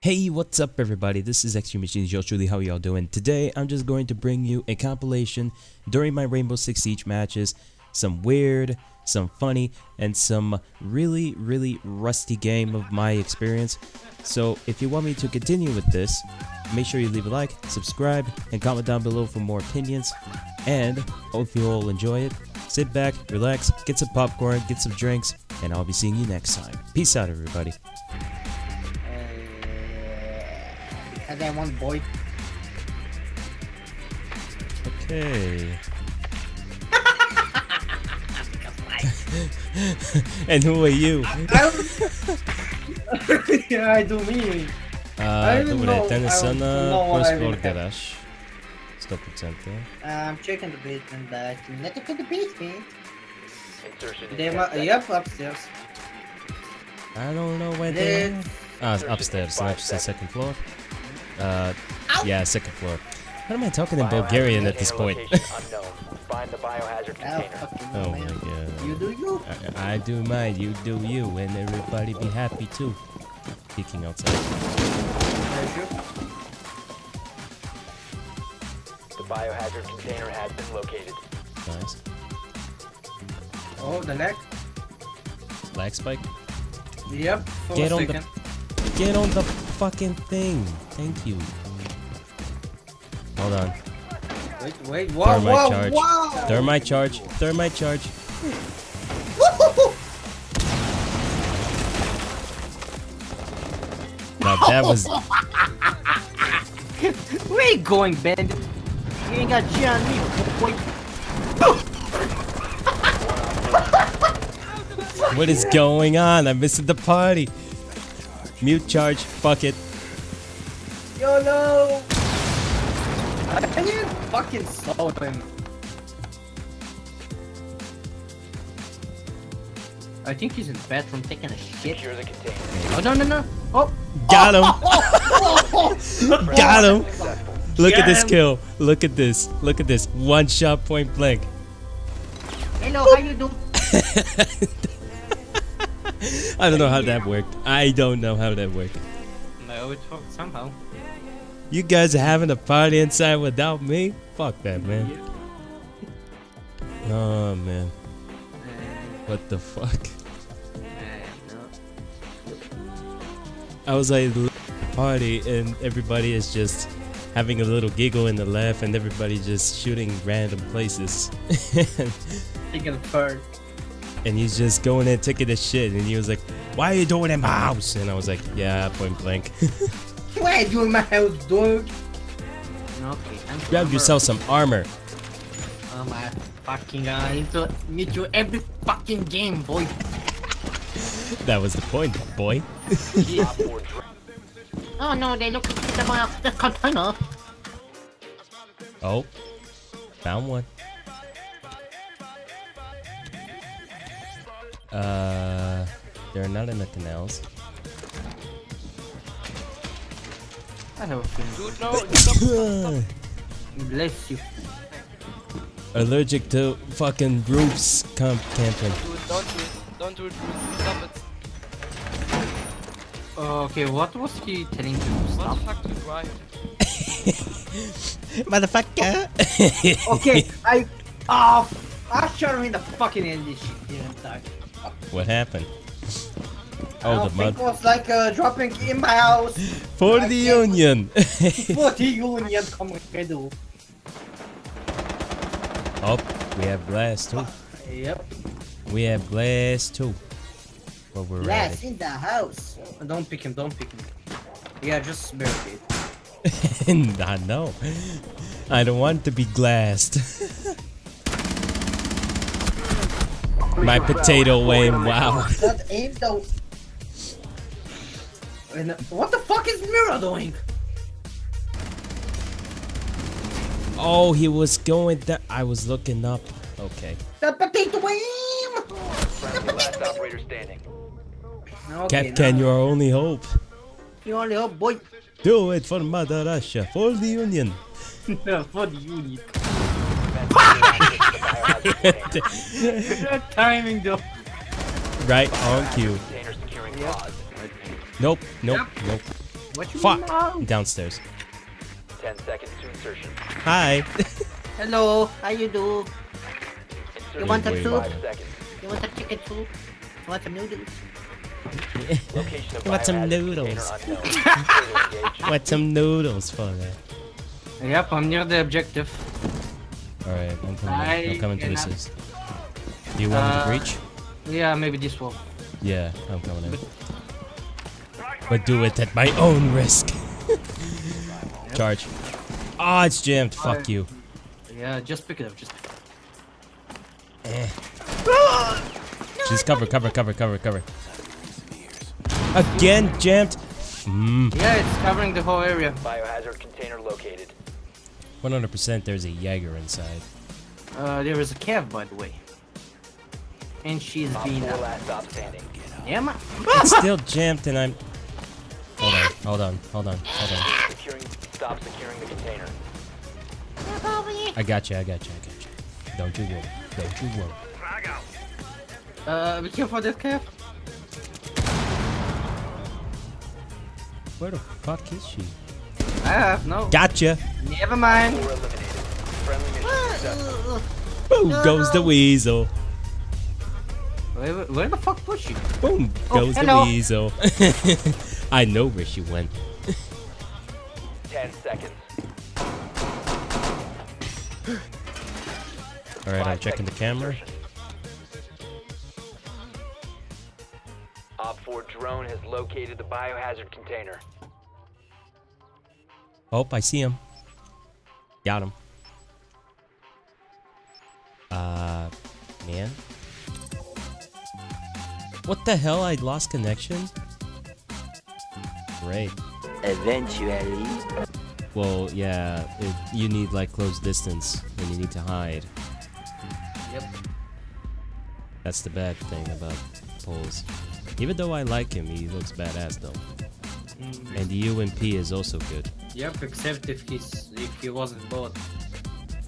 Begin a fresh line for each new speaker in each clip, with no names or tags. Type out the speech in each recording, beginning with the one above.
Hey, what's up everybody? This is Extreme Machines, yours truly, how y'all doing? Today, I'm just going to bring you a compilation during my Rainbow Six Siege matches, some weird, some funny, and some really, really rusty game of my experience. So, if you want me to continue with this, make sure you leave a like, subscribe, and comment down below for more opinions. And, hope you all enjoy it. Sit back, relax, get some popcorn, get some drinks, and I'll be seeing you next time. Peace out, everybody.
And then one boy.
Okay. and who are you?
yeah, I do me.
А,
don't
добре,
know-
те не
I
са
don't
на
know what I
First Floor
will have.
Garage. 100%.
I'm checking the basement, but not to the basement.
Insertion
They
in
mu-
10 seconds.
yep, upstairs.
I don't know where
They-
they are. Ah, it's upstairs, not just the second floor. Uh, yeah, second floor. What am I talking in Bulgarian at this point?
unknown. Find the biohazard
Oh,
container.
oh my god.
You do you?
I, I do mine, you do you, and everybody be happy too. Peeking outside.
The biohazard container has been located.
Nice.
Oh, the leg.
Lag spike.
Yep. For
Get
a
on the- Get on the fucking thing. Thank you. Hold on.
Wait, wait. Whoa,
Thermite
whoa,
charge.
whoa.
Thermite charge. Thermite charge. Now that was
Where you going, Ben? You ain't got shit on me, boy.
what is going on? I'm missing the party. Mute charge. Fuck it.
YOLO! I didn't fucking slow him. I think he's in the bathroom taking a shit.
Secure the container.
Oh, no, no, no. Oh!
Got him. Got him.
Successful.
Look at this
him.
kill. Look at this. Look at this. One shot point blank.
Hello, how you doing?
I don't know how that worked. I don't know how that worked.
No, it worked somehow.
You guys are having a party inside without me? Fuck that, man. Oh, man. What the fuck? I was like party and everybody is just having a little giggle and the laugh and everybody just shooting random places.
Taking a bird.
And he's just going in taking a shit and he was like, Why are you doing in my house? And I was like, Yeah, point blank.
Why are you doing in my house, dude? Okay, I'm
Grab yourself some armor.
Oh my fucking god, I need to meet you every fucking game, boy.
That was the point, boy.
Op 4 dr-
Oh no, they look at the, uh, the container.
Oh. Found one. Uh they're not in the canals.
I have a feeling. Bless you.
Allergic to fucking roofs camp camping.
Dude, don't do it. Don't do it, Bruce. Stop it.
Okay, what was he telling you to
What the fuck, dude? Why?
Motherfucker!
Okay, I. Oh, I shot him in the fucking end. This shit didn't die.
What happened? Oh,
don't
the
think
mud.
it was like uh, dropping in my house.
For
I
the union!
For the union, come on, do.
oh, we have glass too.
Yep.
We have glass too. But we're
Last
ready.
in the house. Don't pick him. Don't pick him. Yeah, just barricade.
I know. I don't want to be glassed. My potato aim, wow.
That aim though. And what the fuck is Mira doing?
Oh, he was going that. I was looking up. Okay.
The potato aim.
Friendly last operator standing.
Okay,
Cat can
now-
your only hope.
You only hope, boy.
Do it for Mother Russia, for the Union.
For the union.
Defend the biohazard container.
Timing though.
right on cue.
Container securing pause.
Nope, nope, nope.
What you
Fuck!
mean?
Downstairs.
10 seconds to insertion.
Hi.
Hello, how you do?
Insertion
You want a
in
soup? You want a chicken soup? You want some noodles?
Location
You want some noodles?
container unknown. Further engage.
What some noodles for that?
Yep, I'm near the objective.
Alright, I'm coming. I'm coming to assist. Do you want me to
Uh,
breach?
Yeah, maybe this wall.
Yeah, I'm coming in. But do it at my own risk. Charge. Ah, it's jammed. Fuck you.
Yeah, just pick it up. Just.
Eh. Just cover, cover, cover, cover, cover. Again, jammed. Mm.
Yeah, it's covering the whole area.
Biohazard container located.
100% there's a Jaeger inside.
Uh, there is a Kev, by the way. And she's
Op
being
4
up.
last stop standing.
Yeah, man.
It's still jammed and I'm... Hold on, hold on, hold on, hold on.
Securing, stop securing the container.
I got you, I got you, I got you. Don't you worry, don't you worry.
Uh, be careful of that Kev.
Where the fuck is she?
I have no.
Gotcha!
Never mind.
4 eliminated. Friendly mission successful.
Boom goes the weasel.
Where, where the fuck was she?
Boom
Oh,
goes the weasel. I know where she went.
10 seconds.
Alright, I'm checking the
seconds
camera.
insertion. Op 4 drone has located the biohazard container.
Oh, I see him. Got him. Uh, man. What the hell? I lost connection? Great.
Eventually.
Well, yeah, it, you need like close distance and you need to hide.
Yep.
That's the bad thing about Pulse. Even though I like him, he looks badass though. And the UMP is also good.
Yep, except if he's if he wasn't bought.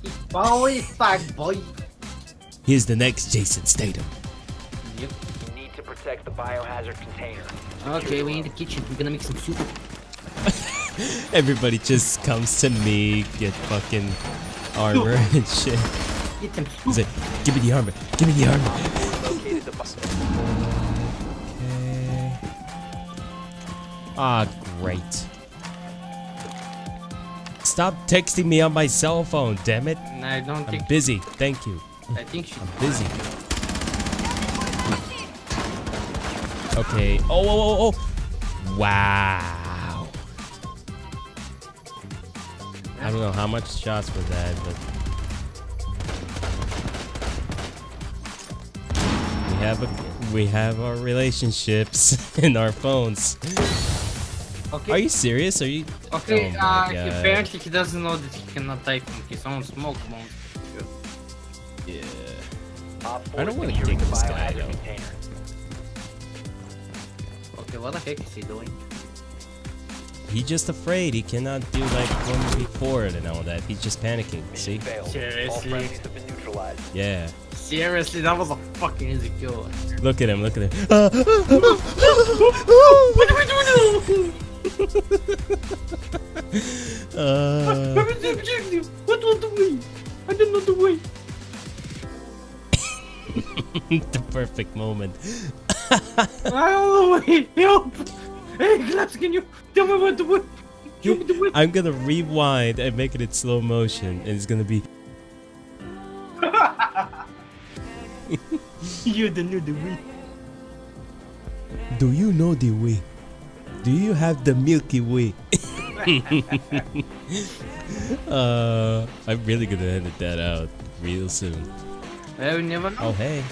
He always back, boy.
He's the next Jason Statham.
Yep.
You need to protect the biohazard container.
Okay, we in the kitchen. We're gonna make some soup.
Everybody just comes to me, get fucking armor and shit.
Get some
He's
soup.
like, give me the armor, give me the armor.
Located the bi-
Okay. Ah, great. Stop texting me on my cell phone, damn it.
And I don't
I'm
think.
busy, thank you.
I think she.
I'm busy. Okay. Oh, oh, oh, oh. Wow. I don't know how much shots were that, but we have a we have our relationships in our phones.
Okay.
Are you serious? Are you?
Okay,
Oh
uh, he- apparently he doesn't know that he cannot type in his own smoke bomb.
Yeah. I don't wanna
securing
kick this guy,
biohazard
though.
Okay, what the heck is he doing?
He just afraid. He cannot do like one v forward and all that. He's just panicking. See?
Failed. All
Seriously?
have been neutralized.
Yeah.
Seriously, that was a fucking easy kill.
Look at him. Look at him.
what are we doing was the objective? What was the way? I don't know the way.
the perfect moment.
I don't know the way. Help! Hey, Glaps, can you tell me what the way? Show me the way.
I'm gonna rewind and make it in slow motion, and it's gonna be.
You don't know the way.
Do you know the way? Do you have the Milky Way? uh, I'm really gonna edit that out real soon.
Well, we never know.
Oh hey.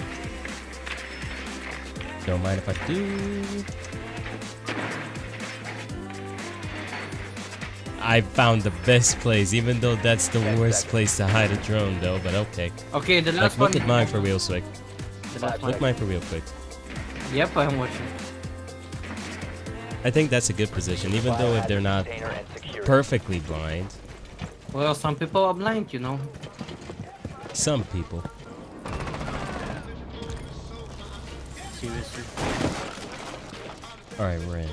Don't mind if I do. I found the best place, even though that's the worst place to hide a drone, though. But okay.
Okay, the last
Like,
last
look
one.
at mine for real quick.
One.
Look mine for real quick.
Yep, I'm watching.
I think that's a good position, even though if they're not
container and secure it.
perfectly blind.
Well, some people are blind, you know.
Some people.
Seriously.
All right, we're in.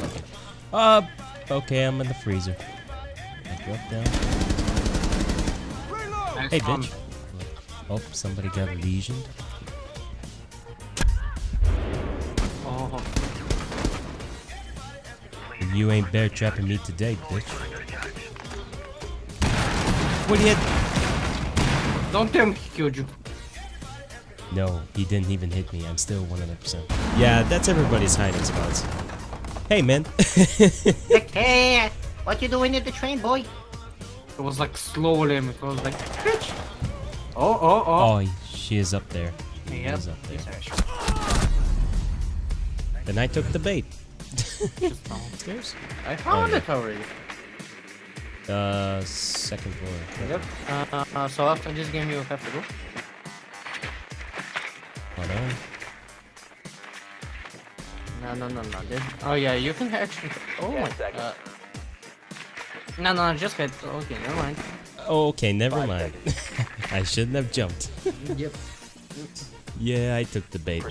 Okay. Uh, okay, I'm in the freezer. I drop down. Hey, bitch. Oh, somebody got lesioned. You ain't bear trapping me today, bitch. What do you?
don't tell me he killed you.
No, he didn't even hit me. I'm still 100%. Yeah, that's everybody's hiding spots. Hey, man.
Hey, what you doing at the train, boy?
It was like slow limit. It was like, bitch. Oh, oh, oh.
oh, she is up there. She
Yep.
is up there. Then I took the bait.
Just downstairs. I found
yeah.
it already.
Uh, second floor.
Yep. Uh, uh, so after this game, you have to go.
Hold on.
No, no, no, no. This... Oh yeah, you can actually. Oh
Ten
my.
seconds.
Uh... No, no, just head. Okay, never mind.
Oh, okay, never
Five
mind. I shouldn't have jumped.
yep.
Yeah, I took the bait.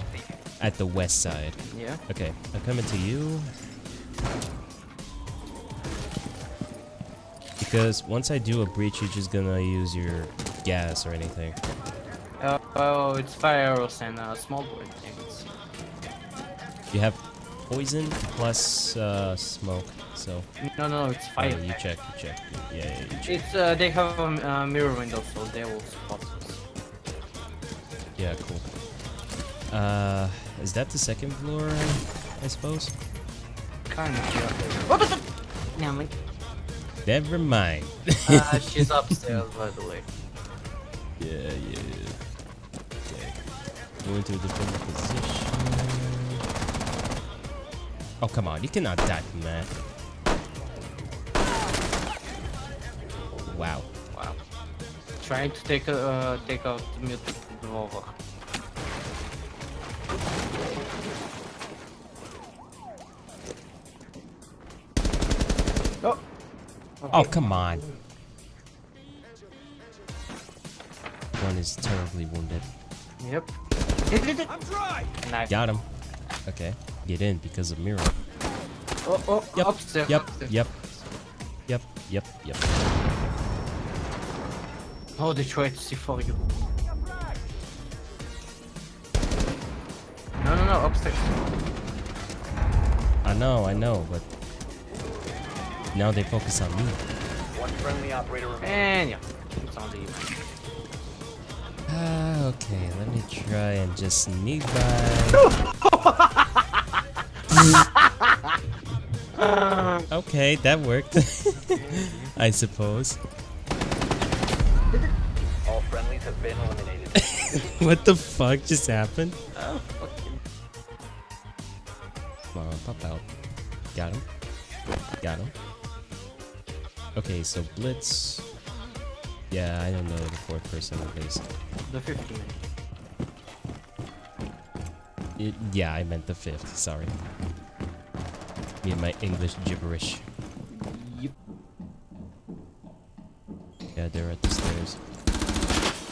At the west side.
Yeah.
Okay, I'm coming to you. Because once I do a breach, you're just gonna use your gas or anything.
Uh, oh, it's fire arrows and uh, small board things.
You have poison plus uh, smoke, so
No, no, it's
oh,
fire.
you check, you check. Yeah, yeah, you check.
It's uh, they have a uh, mirror window, so they will spot us.
Yeah, cool. Uh, is that the second floor? I suppose.
Kind of. Yeah. What the? Never mind.
Never mind.
Uh, she's upstairs, by the way.
Yeah, yeah. Okay. Go into a defender position. Oh, come on. You cannot die from that. Wow.
Wow. Trying to take a, uh, take out the mutant revolver. Oh,
come on. One is terribly wounded.
Yep. Nice.
Got him. Okay. Get in because of mirror.
Oh, oh,
Yep.
upstairs.
Yep.
upstairs.
Yep. Yep. Yep. Yep.
Oh, they tried to see for you. No, no, no, upstairs.
I know. I know. But now they focus on me.
One friendly operator remaining.
And yeah, it's on the
Ah, okay. Let me try and just sneak by. okay, that worked. I suppose.
All friendlies have been eliminated.
what the fuck just happened? Come on, pop out. Got him. Got him. Okay, so Blitz. Yeah, I don't know the fourth person at least.
the 50 minute.
It, yeah, I meant the fifth. Sorry. Me and my English gibberish.
Yep.
Yeah, they're at the stairs.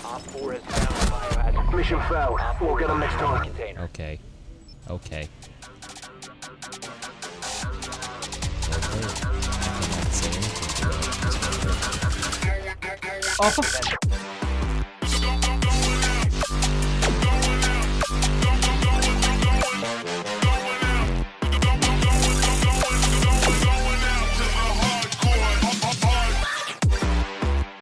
Op 4 has found the biohazard.
Mission failed. We'll get them next time.
Okay. Okay. Okay. I